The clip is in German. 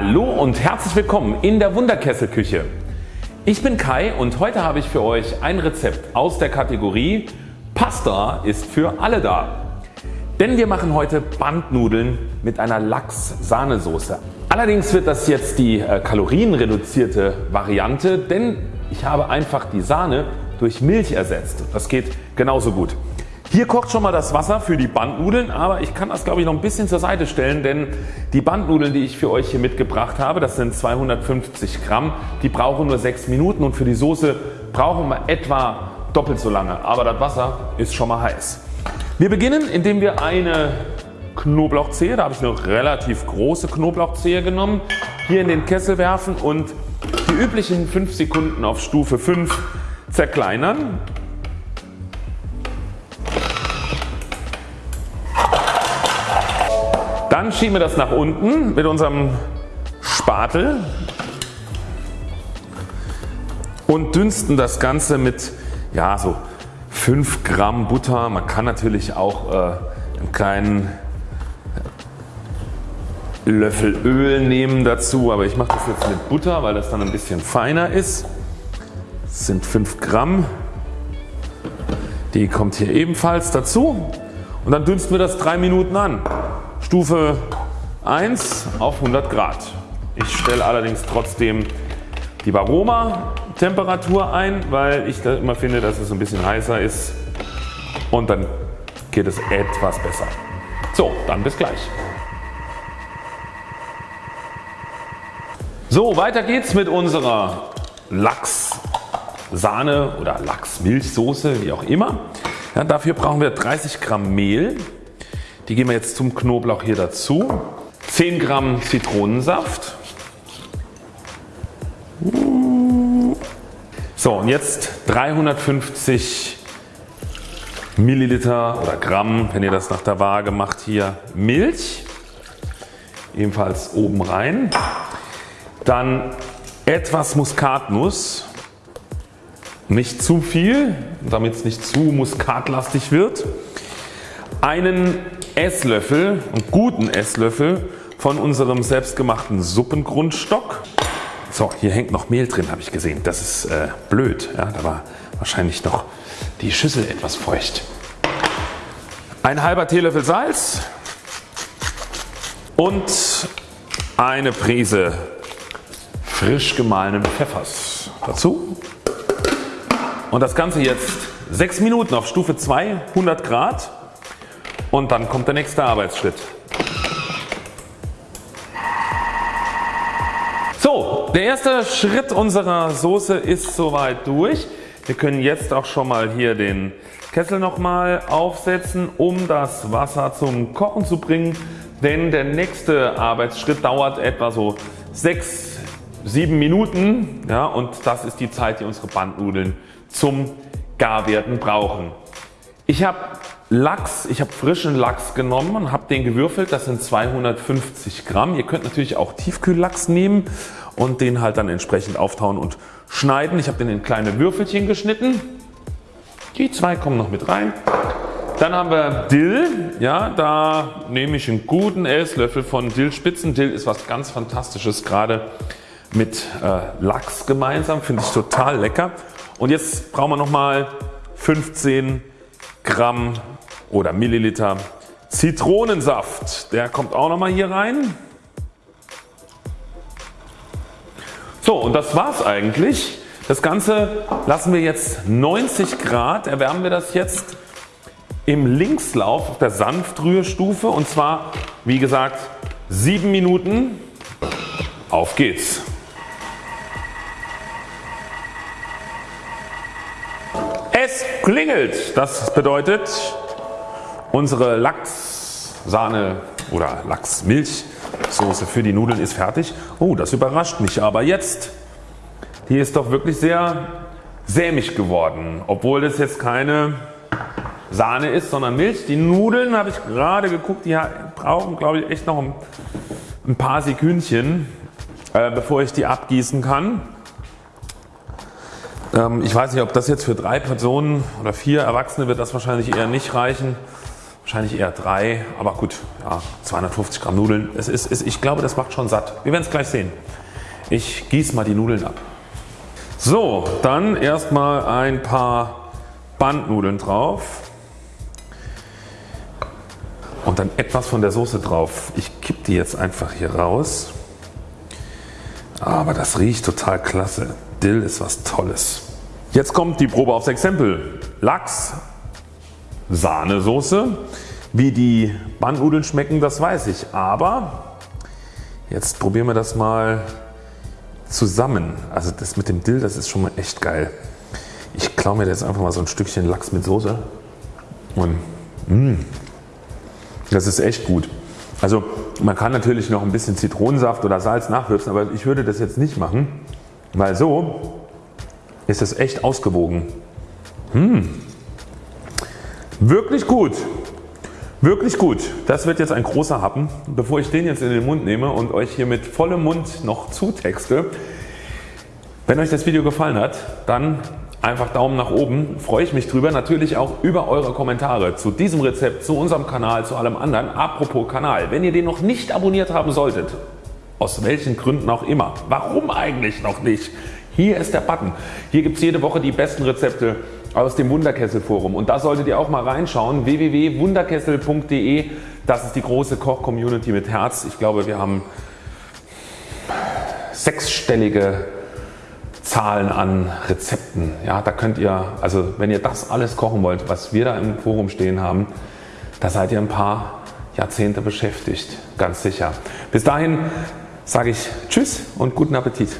Hallo und herzlich willkommen in der Wunderkesselküche. Ich bin Kai und heute habe ich für euch ein Rezept aus der Kategorie Pasta ist für alle da. Denn wir machen heute Bandnudeln mit einer Lachs-Sahnesoße. Allerdings wird das jetzt die äh, kalorienreduzierte Variante, denn ich habe einfach die Sahne durch Milch ersetzt. Das geht genauso gut. Hier kocht schon mal das Wasser für die Bandnudeln, aber ich kann das glaube ich noch ein bisschen zur Seite stellen, denn die Bandnudeln die ich für euch hier mitgebracht habe, das sind 250 Gramm, die brauchen nur 6 Minuten und für die Soße brauchen wir etwa doppelt so lange, aber das Wasser ist schon mal heiß. Wir beginnen indem wir eine Knoblauchzehe, da habe ich eine relativ große Knoblauchzehe genommen, hier in den Kessel werfen und die üblichen 5 Sekunden auf Stufe 5 zerkleinern. Dann schieben wir das nach unten mit unserem Spatel und dünsten das Ganze mit ja, so 5 Gramm Butter. Man kann natürlich auch äh, einen kleinen Löffel Öl nehmen dazu, aber ich mache das jetzt mit Butter, weil das dann ein bisschen feiner ist. Das sind 5 Gramm. Die kommt hier ebenfalls dazu und dann dünsten wir das 3 Minuten an. Stufe 1 auf 100 Grad. Ich stelle allerdings trotzdem die Varoma Temperatur ein, weil ich immer finde, dass es ein bisschen heißer ist und dann geht es etwas besser. So, dann bis gleich. So, weiter geht's mit unserer Lachs Sahne oder Lachsmilchsoße, wie auch immer. Ja, dafür brauchen wir 30 Gramm Mehl, die geben wir jetzt zum Knoblauch hier dazu. 10 Gramm Zitronensaft. So und jetzt 350 Milliliter oder Gramm, wenn ihr das nach der Waage macht, hier Milch. Ebenfalls oben rein. Dann etwas Muskatnuss. Nicht zu viel, damit es nicht zu muskatlastig wird. Einen Esslöffel, einen guten Esslöffel von unserem selbstgemachten Suppengrundstock. So hier hängt noch Mehl drin habe ich gesehen. Das ist äh, blöd. Ja, da war wahrscheinlich noch die Schüssel etwas feucht. Ein halber Teelöffel Salz und eine Prise frisch gemahlenen Pfeffers dazu. Und das Ganze jetzt 6 Minuten auf Stufe 2 100 Grad und dann kommt der nächste Arbeitsschritt. So, der erste Schritt unserer Soße ist soweit durch. Wir können jetzt auch schon mal hier den Kessel nochmal aufsetzen, um das Wasser zum Kochen zu bringen. Denn der nächste Arbeitsschritt dauert etwa so 6, 7 Minuten ja, und das ist die Zeit die unsere Bandnudeln zum Garwerden brauchen. Ich habe Lachs, ich habe frischen Lachs genommen und habe den gewürfelt. Das sind 250 Gramm. Ihr könnt natürlich auch Tiefkühllachs nehmen und den halt dann entsprechend auftauen und schneiden. Ich habe den in kleine Würfelchen geschnitten. Die zwei kommen noch mit rein. Dann haben wir Dill. Ja, da nehme ich einen guten Esslöffel von Dillspitzen. Dill ist was ganz fantastisches, gerade mit äh, Lachs gemeinsam. Finde ich total lecker. Und jetzt brauchen wir nochmal 15 Gramm oder Milliliter Zitronensaft. Der kommt auch nochmal hier rein. So und das war's eigentlich. Das Ganze lassen wir jetzt 90 Grad, erwärmen wir das jetzt im Linkslauf auf der Sanftrührstufe und zwar wie gesagt 7 Minuten. Auf geht's. Es klingelt. Das bedeutet unsere Lachssahne oder Lachsmilchsoße für die Nudeln ist fertig. Oh das überrascht mich aber jetzt. Die ist doch wirklich sehr sämig geworden. Obwohl das jetzt keine Sahne ist sondern Milch. Die Nudeln habe ich gerade geguckt die brauchen glaube ich echt noch ein paar Sekündchen äh, bevor ich die abgießen kann. Ähm, ich weiß nicht ob das jetzt für drei Personen oder vier Erwachsene wird das wahrscheinlich eher nicht reichen. Wahrscheinlich eher 3, aber gut, ja, 250 Gramm Nudeln. Es ist, es, ich glaube, das macht schon satt. Wir werden es gleich sehen. Ich gieße mal die Nudeln ab. So, dann erstmal ein paar Bandnudeln drauf und dann etwas von der Soße drauf. Ich kipp die jetzt einfach hier raus. Aber das riecht total klasse. Dill ist was Tolles. Jetzt kommt die Probe aufs Exempel. Lachs, Sahnesoße. Wie die Bandnudeln schmecken das weiß ich. Aber jetzt probieren wir das mal zusammen. Also das mit dem Dill das ist schon mal echt geil. Ich klaue mir jetzt einfach mal so ein Stückchen Lachs mit Soße und mh, mm, das ist echt gut. Also man kann natürlich noch ein bisschen Zitronensaft oder Salz nachwürzen, aber ich würde das jetzt nicht machen, weil so ist es echt ausgewogen. Mmh. Wirklich gut. Wirklich gut. Das wird jetzt ein großer Happen. Bevor ich den jetzt in den Mund nehme und euch hier mit vollem Mund noch zutexte. Wenn euch das Video gefallen hat, dann einfach Daumen nach oben. Freue ich mich drüber. Natürlich auch über eure Kommentare zu diesem Rezept, zu unserem Kanal, zu allem anderen. Apropos Kanal, wenn ihr den noch nicht abonniert haben solltet, aus welchen Gründen auch immer, warum eigentlich noch nicht? Hier ist der Button. Hier gibt es jede Woche die besten Rezepte aus dem Wunderkessel Forum und da solltet ihr auch mal reinschauen. www.wunderkessel.de Das ist die große Koch Community mit Herz. Ich glaube wir haben sechsstellige Zahlen an Rezepten. Ja, da könnt ihr, also wenn ihr das alles kochen wollt, was wir da im Forum stehen haben, da seid ihr ein paar Jahrzehnte beschäftigt, ganz sicher. Bis dahin sage ich Tschüss und guten Appetit.